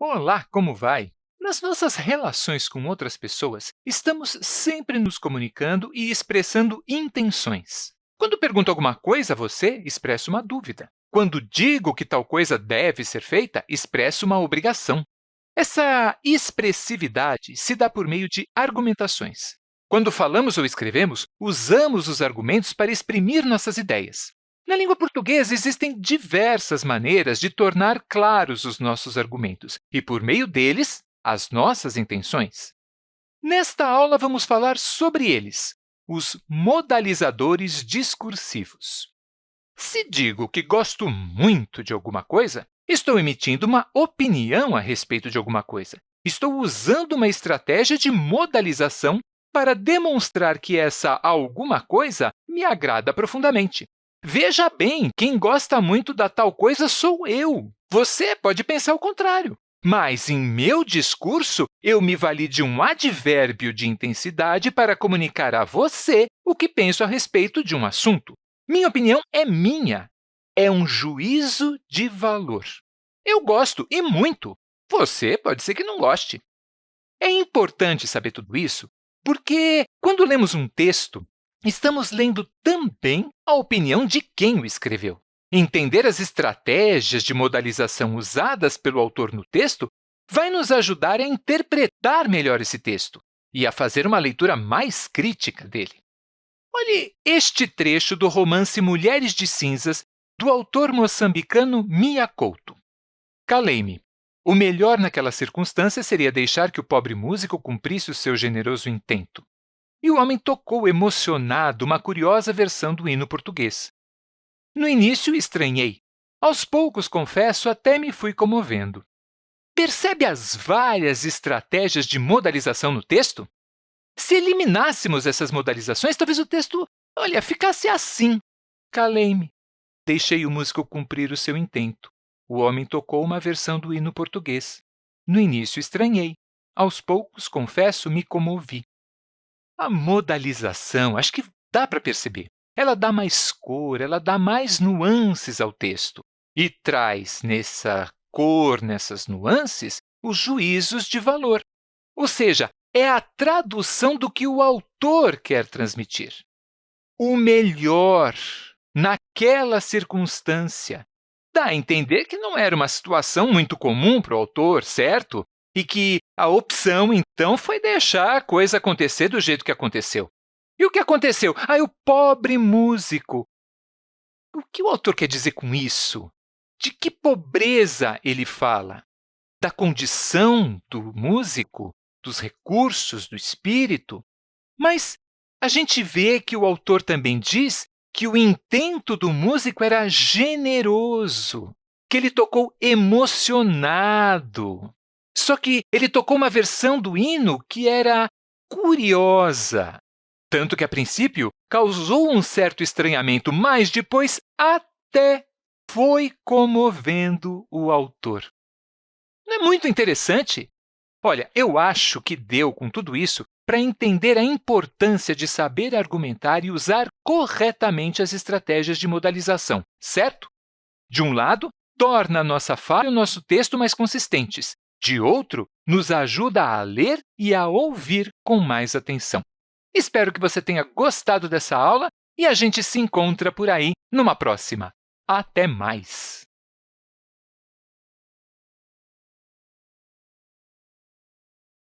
Olá, como vai? Nas nossas relações com outras pessoas, estamos sempre nos comunicando e expressando intenções. Quando pergunto alguma coisa a você, expresso uma dúvida. Quando digo que tal coisa deve ser feita, expresso uma obrigação. Essa expressividade se dá por meio de argumentações. Quando falamos ou escrevemos, usamos os argumentos para exprimir nossas ideias. Na língua portuguesa, existem diversas maneiras de tornar claros os nossos argumentos e, por meio deles, as nossas intenções. Nesta aula, vamos falar sobre eles, os modalizadores discursivos. Se digo que gosto muito de alguma coisa, estou emitindo uma opinião a respeito de alguma coisa. Estou usando uma estratégia de modalização para demonstrar que essa alguma coisa me agrada profundamente. Veja bem, quem gosta muito da tal coisa sou eu. Você pode pensar o contrário. Mas, em meu discurso, eu me vali de um advérbio de intensidade para comunicar a você o que penso a respeito de um assunto. Minha opinião é minha. É um juízo de valor. Eu gosto, e muito. Você pode ser que não goste. É importante saber tudo isso porque, quando lemos um texto, estamos lendo também a opinião de quem o escreveu. Entender as estratégias de modalização usadas pelo autor no texto vai nos ajudar a interpretar melhor esse texto e a fazer uma leitura mais crítica dele. Olhe este trecho do romance Mulheres de Cinzas, do autor moçambicano Mia Couto. Calei-me. O melhor naquela circunstância seria deixar que o pobre músico cumprisse o seu generoso intento. E o homem tocou emocionado uma curiosa versão do hino português. No início, estranhei. Aos poucos, confesso, até me fui comovendo. Percebe as várias estratégias de modalização no texto? Se eliminássemos essas modalizações, talvez o texto, olha, ficasse assim. Calei-me. Deixei o músico cumprir o seu intento. O homem tocou uma versão do hino português. No início, estranhei. Aos poucos, confesso, me comovi. A modalização, acho que dá para perceber. Ela dá mais cor, ela dá mais nuances ao texto e traz nessa cor, nessas nuances, os juízos de valor. Ou seja, é a tradução do que o autor quer transmitir. O melhor naquela circunstância. Dá a entender que não era uma situação muito comum para o autor, certo? E que a opção, então, foi deixar a coisa acontecer do jeito que aconteceu. E o que aconteceu? Ah, o pobre músico. O que o autor quer dizer com isso? De que pobreza ele fala? Da condição do músico? Dos recursos do espírito? Mas a gente vê que o autor também diz que o intento do músico era generoso, que ele tocou emocionado. Só que ele tocou uma versão do hino que era curiosa, tanto que, a princípio, causou um certo estranhamento, mas depois até foi comovendo o autor. Não é muito interessante? Olha, eu acho que deu, com tudo isso, para entender a importância de saber argumentar e usar corretamente as estratégias de modalização, certo? De um lado, torna a nossa fala e o nosso texto mais consistentes, de outro, nos ajuda a ler e a ouvir com mais atenção. Espero que você tenha gostado dessa aula e a gente se encontra por aí numa próxima. Até mais!